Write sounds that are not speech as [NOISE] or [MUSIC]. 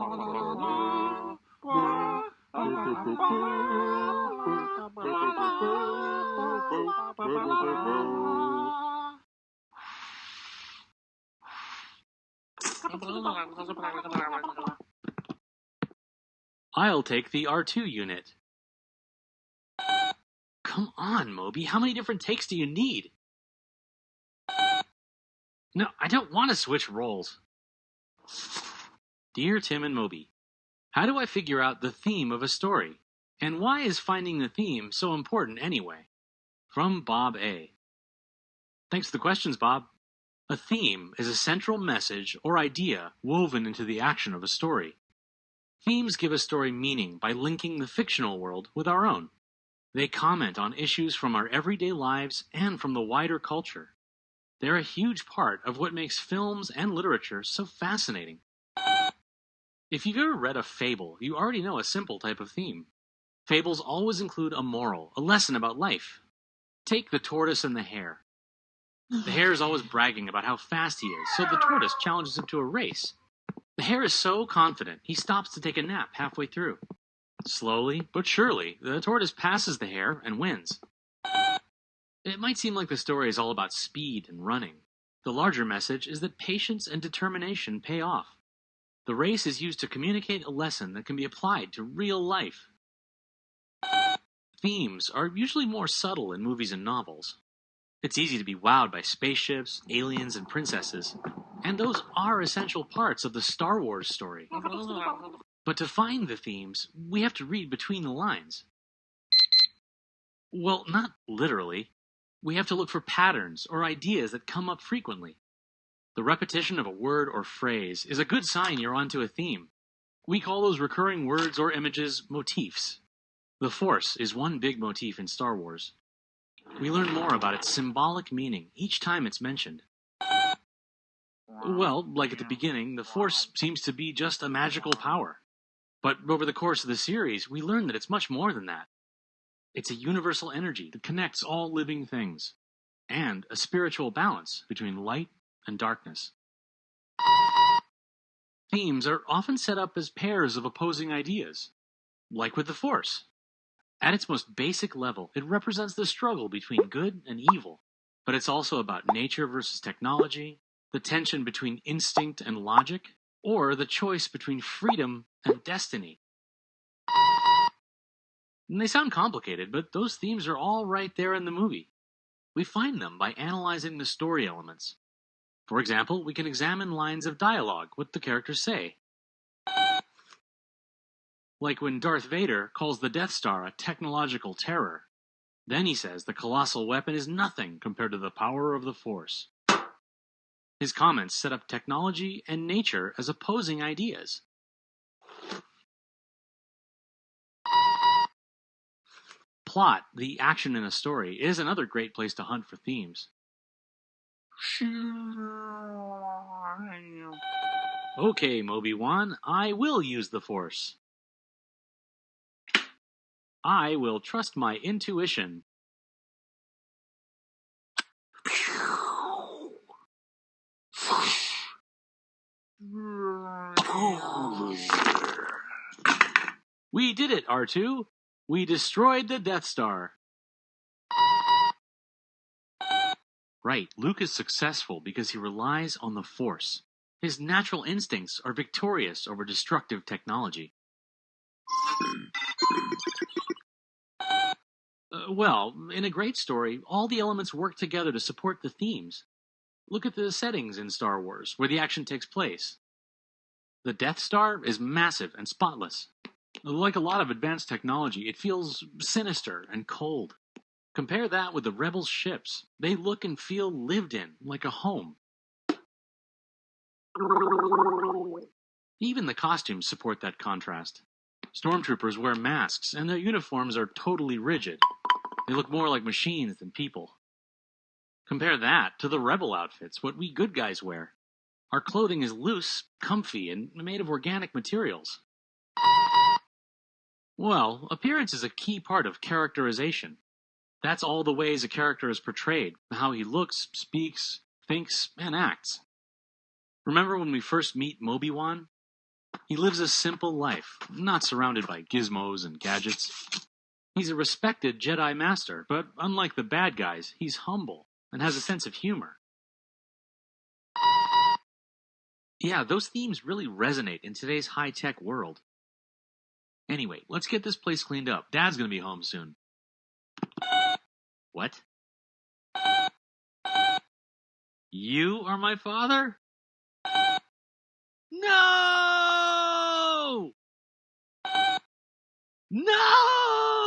I'll take the R2 unit. Come on, Moby, how many different takes do you need? No, I don't want to switch roles. Dear Tim and Moby, how do I figure out the theme of a story? And why is finding the theme so important anyway? From Bob A. Thanks for the questions, Bob. A theme is a central message or idea woven into the action of a story. Themes give a story meaning by linking the fictional world with our own. They comment on issues from our everyday lives and from the wider culture. They're a huge part of what makes films and literature so fascinating. If you've ever read a fable, you already know a simple type of theme. Fables always include a moral, a lesson about life. Take the tortoise and the hare. The hare is always bragging about how fast he is, so the tortoise challenges him to a race. The hare is so confident, he stops to take a nap halfway through. Slowly, but surely, the tortoise passes the hare and wins. It might seem like the story is all about speed and running. The larger message is that patience and determination pay off. The race is used to communicate a lesson that can be applied to real life. Themes are usually more subtle in movies and novels. It's easy to be wowed by spaceships, aliens, and princesses, and those are essential parts of the Star Wars story. But to find the themes, we have to read between the lines. Well, not literally. We have to look for patterns or ideas that come up frequently. The repetition of a word or phrase is a good sign you're onto a theme. We call those recurring words or images motifs. The Force is one big motif in Star Wars. We learn more about its symbolic meaning each time it's mentioned. Well, like at the beginning, the Force seems to be just a magical power. But over the course of the series, we learn that it's much more than that. It's a universal energy that connects all living things, and a spiritual balance between light and darkness. Themes are often set up as pairs of opposing ideas, like with the Force. At its most basic level, it represents the struggle between good and evil, but it's also about nature versus technology, the tension between instinct and logic, or the choice between freedom and destiny. And they sound complicated, but those themes are all right there in the movie. We find them by analyzing the story elements. For example, we can examine lines of dialogue, what the characters say. Like when Darth Vader calls the Death Star a technological terror. Then he says the colossal weapon is nothing compared to the power of the Force. His comments set up technology and nature as opposing ideas. Plot, the action in a story, is another great place to hunt for themes. [LAUGHS] Okay, Moby-Wan, I will use the Force. I will trust my intuition. [LAUGHS] We did it, R2. We destroyed the Death Star. Right, Luke is successful because he relies on the Force. His natural instincts are victorious over destructive technology. Uh, well, in a great story, all the elements work together to support the themes. Look at the settings in Star Wars, where the action takes place. The Death Star is massive and spotless. Like a lot of advanced technology, it feels sinister and cold. Compare that with the Rebels' ships. They look and feel lived in, like a home. Even the costumes support that contrast. Stormtroopers wear masks, and their uniforms are totally rigid. They look more like machines than people. Compare that to the rebel outfits, what we good guys wear. Our clothing is loose, comfy, and made of organic materials. Well, appearance is a key part of characterization. That's all the ways a character is portrayed, how he looks, speaks, thinks, and acts. Remember when we first meet Moby-Wan? He lives a simple life, not surrounded by gizmos and gadgets. He's a respected Jedi Master, but unlike the bad guys, he's humble and has a sense of humor. Yeah, those themes really resonate in today's high tech world. Anyway, let's get this place cleaned up. Dad's gonna be home soon. What? You are my father? No! No!